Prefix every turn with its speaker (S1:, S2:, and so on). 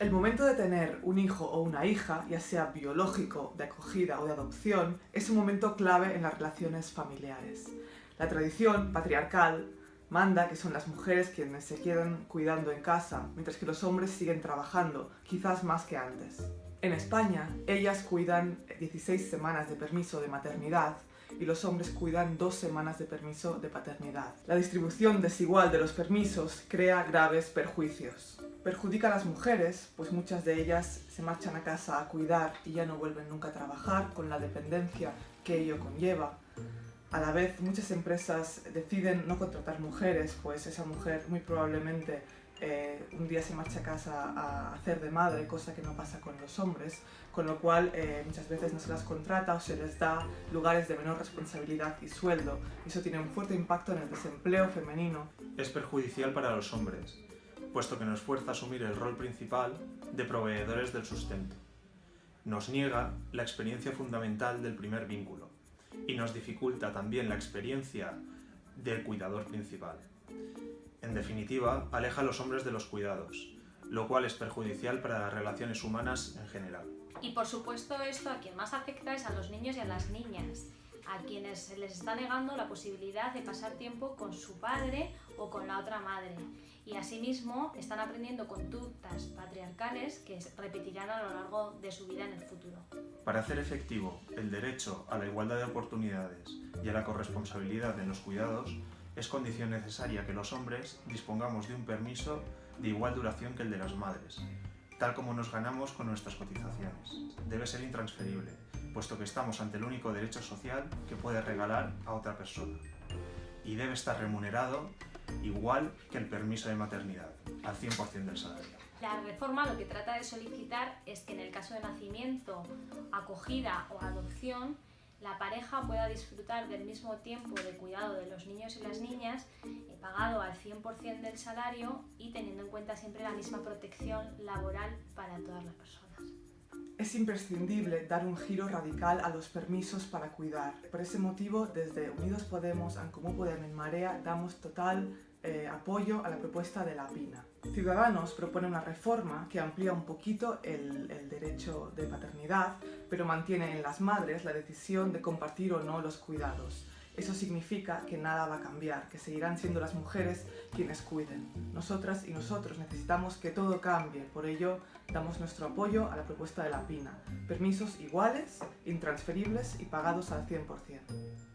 S1: El momento de tener un hijo o una hija, ya sea biológico, de acogida o de adopción, es un momento clave en las relaciones familiares. La tradición patriarcal manda que son las mujeres quienes se quedan cuidando en casa, mientras que los hombres siguen trabajando, quizás más que antes. En España, ellas cuidan 16 semanas de permiso de maternidad y los hombres cuidan dos semanas de permiso de paternidad. La distribución desigual de los permisos crea graves perjuicios. Perjudica a las mujeres, pues muchas de ellas se marchan a casa a cuidar y ya no vuelven nunca a trabajar con la dependencia que ello conlleva. A la vez, muchas empresas deciden no contratar mujeres, pues esa mujer muy probablemente eh, un día se marcha a casa a hacer de madre, cosa que no pasa con los hombres, con lo cual eh, muchas veces no se las contrata o se les da lugares de menor responsabilidad y sueldo. Eso tiene un fuerte impacto en el desempleo femenino.
S2: Es perjudicial para los hombres, puesto que nos fuerza a asumir el rol principal de proveedores del sustento. Nos niega la experiencia fundamental del primer vínculo y nos dificulta también la experiencia del cuidador principal. En definitiva, aleja a los hombres de los cuidados, lo cual es perjudicial para las relaciones humanas en general.
S3: Y por supuesto esto a quien más afecta es a los niños y a las niñas, a quienes se les está negando la posibilidad de pasar tiempo con su padre o con la otra madre. Y asimismo están aprendiendo conductas patriarcales que repetirán a lo largo de su vida en el futuro.
S2: Para hacer efectivo el derecho a la igualdad de oportunidades y a la corresponsabilidad en los cuidados, es condición necesaria que los hombres dispongamos de un permiso de igual duración que el de las madres, tal como nos ganamos con nuestras cotizaciones. Debe ser intransferible, puesto que estamos ante el único derecho social que puede regalar a otra persona. Y debe estar remunerado igual que el permiso de maternidad, al 100% del salario.
S3: La reforma lo que trata de solicitar es que en el caso de nacimiento, acogida o adopción, la pareja pueda disfrutar del mismo tiempo de cuidado de los niños y las niñas, eh, pagado al 100% del salario y teniendo en cuenta siempre la misma protección laboral para todas las personas.
S1: Es imprescindible dar un giro radical a los permisos para cuidar. Por ese motivo, desde Unidos Podemos, en Comú Podem en Marea, damos total eh, apoyo a la propuesta de la PINA. Ciudadanos propone una reforma que amplía un poquito el, derecho de paternidad, pero mantiene en las madres la decisión de compartir o no los cuidados. Eso significa que nada va a cambiar, que seguirán siendo las mujeres quienes cuiden. Nosotras y nosotros necesitamos que todo cambie, por ello damos nuestro apoyo a la propuesta de la PINA. Permisos iguales, intransferibles y pagados al 100%.